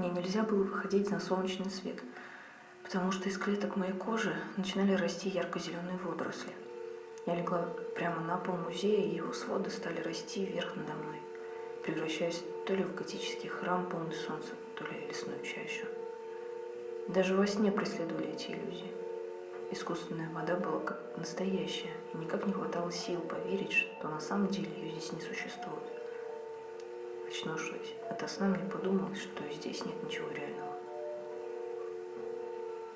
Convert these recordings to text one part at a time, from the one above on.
Мне нельзя было выходить на солнечный свет, потому что из клеток моей кожи начинали расти ярко-зеленые водоросли. Я легла прямо на пол музея, и его своды стали расти вверх надо мной, превращаясь то ли в готический храм, полный солнца, то ли лесную чащу. Даже во сне преследовали эти иллюзии. Искусственная вода была как настоящая, и никак не хватало сил поверить, что на самом деле ее здесь не существует. Очнувшись ото сна, мне подумалось, что здесь нет ничего реального.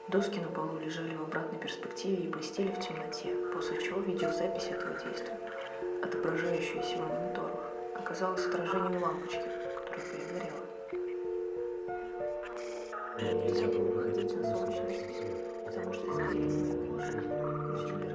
Доски на полу лежали в обратной перспективе и блестели в темноте, после чего видеозапись этого действия, отображающаяся в мониторах, оказалась отражением лампочки, которая перегорела. Мне нельзя было выходить на солнечный свет, потому что из зеленой кожи начали